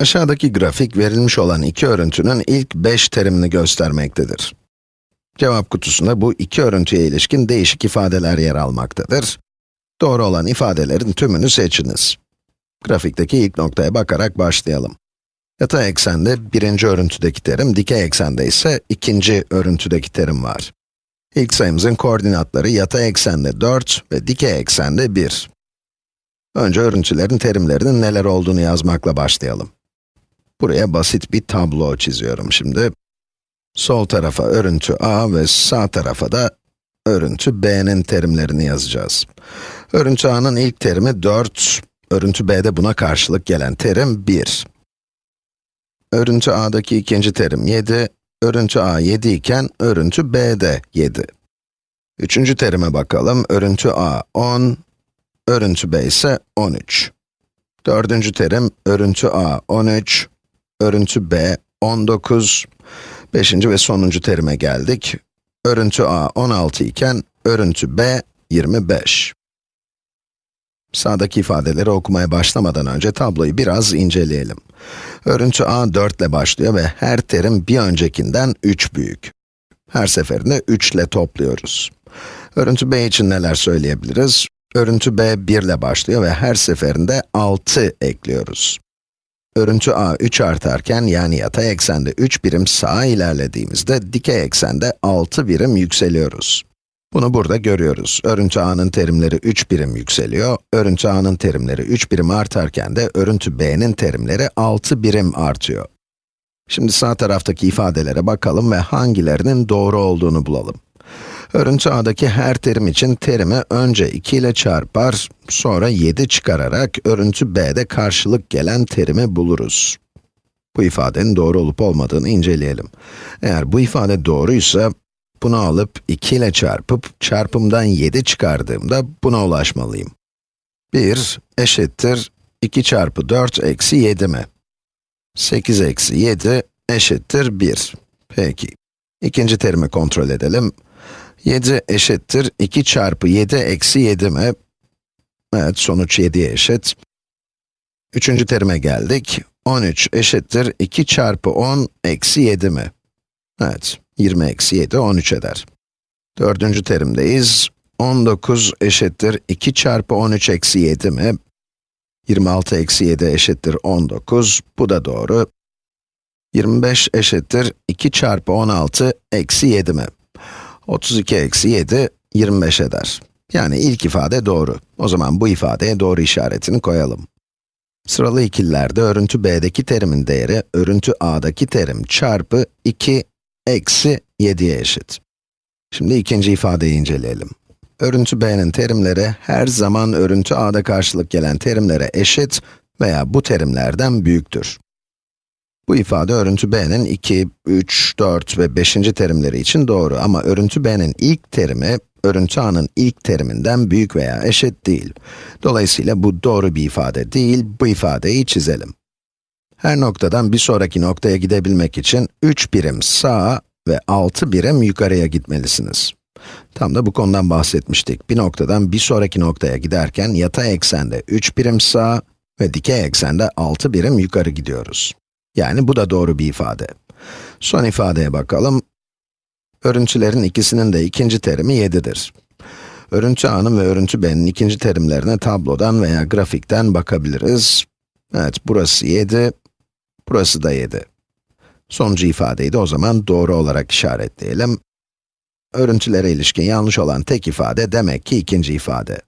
Aşağıdaki grafik verilmiş olan iki örüntünün ilk 5 terimini göstermektedir. Cevap kutusunda bu iki örüntüye ilişkin değişik ifadeler yer almaktadır. Doğru olan ifadelerin tümünü seçiniz. Grafikteki ilk noktaya bakarak başlayalım. Yatay eksende birinci örüntüdeki terim, dikey eksende ise ikinci örüntüdeki terim var. İlk sayımızın koordinatları yatay eksende 4 ve dikey eksende 1. Önce örüntülerin terimlerinin neler olduğunu yazmakla başlayalım. Buraya basit bir tablo çiziyorum şimdi. Sol tarafa örüntü A ve sağ tarafa da örüntü B'nin terimlerini yazacağız. Örüntü A'nın ilk terimi 4, örüntü B'de buna karşılık gelen terim 1. Örüntü A'daki ikinci terim 7, örüntü A 7 iken örüntü B de 7. Üçüncü terime bakalım, örüntü A 10, örüntü B ise 13. Dördüncü terim, örüntü A 13, örüntü B 19. Beşinci ve sonuncu terime geldik. Örüntü A 16 iken, örüntü B 25. Sağdaki ifadeleri okumaya başlamadan önce tabloyu biraz inceleyelim. Örüntü A 4 ile başlıyor ve her terim bir öncekinden 3 büyük. Her seferinde 3 ile topluyoruz. Örüntü B için neler söyleyebiliriz? Örüntü B 1 ile başlıyor ve her seferinde 6 ekliyoruz. Örüntü A 3 artarken yani yatay eksende 3 birim sağa ilerlediğimizde dikey eksende 6 birim yükseliyoruz. Bunu burada görüyoruz. Örüntü A'nın terimleri 3 birim yükseliyor. Örüntü A'nın terimleri 3 birim artarken de örüntü B'nin terimleri 6 birim artıyor. Şimdi sağ taraftaki ifadelere bakalım ve hangilerinin doğru olduğunu bulalım. Örüntü A'daki her terim için terimi önce 2 ile çarpar, sonra 7 çıkararak örüntü B'de karşılık gelen terimi buluruz. Bu ifadenin doğru olup olmadığını inceleyelim. Eğer bu ifade doğruysa, bunu alıp 2 ile çarpıp çarpımdan 7 çıkardığımda buna ulaşmalıyım. 1 eşittir 2 çarpı 4 eksi 7 mi? 8 eksi 7 eşittir 1. Peki. İkinci terimi kontrol edelim. 7 eşittir 2 çarpı 7 eksi 7 mi? Evet, sonuç 7'ye eşit. Üçüncü terime geldik. 13 eşittir 2 çarpı 10 eksi 7 mi? Evet, 20 eksi 7, 13 eder. Dördüncü terimdeyiz. 19 eşittir 2 çarpı 13 eksi 7 mi? 26 eksi 7 eşittir 19, bu da doğru. 25 eşittir 2 çarpı 16 eksi 7 mi? 32 eksi 7, 25 eder. Yani ilk ifade doğru. O zaman bu ifadeye doğru işaretini koyalım. Sıralı ikililerde örüntü B'deki terimin değeri, örüntü A'daki terim çarpı 2 eksi 7'ye eşit. Şimdi ikinci ifadeyi inceleyelim. Örüntü B'nin terimleri her zaman örüntü A'da karşılık gelen terimlere eşit veya bu terimlerden büyüktür. Bu ifade örüntü B'nin 2, 3, 4 ve 5. terimleri için doğru ama örüntü B'nin ilk terimi, örüntü A'nın ilk teriminden büyük veya eşit değil. Dolayısıyla bu doğru bir ifade değil, bu ifadeyi çizelim. Her noktadan bir sonraki noktaya gidebilmek için 3 birim sağa ve 6 birim yukarıya gitmelisiniz. Tam da bu konudan bahsetmiştik. Bir noktadan bir sonraki noktaya giderken yatay eksende 3 birim sağa ve dikey eksende 6 birim yukarı gidiyoruz. Yani bu da doğru bir ifade. Son ifadeye bakalım. Örüntülerin ikisinin de ikinci terimi 7'dir. Örüntü A'nın ve örüntü B'nin ikinci terimlerine tablodan veya grafikten bakabiliriz. Evet, burası 7, burası da 7. Sonuncu ifadeyi de o zaman doğru olarak işaretleyelim. Örüntülere ilişkin yanlış olan tek ifade demek ki ikinci ifade.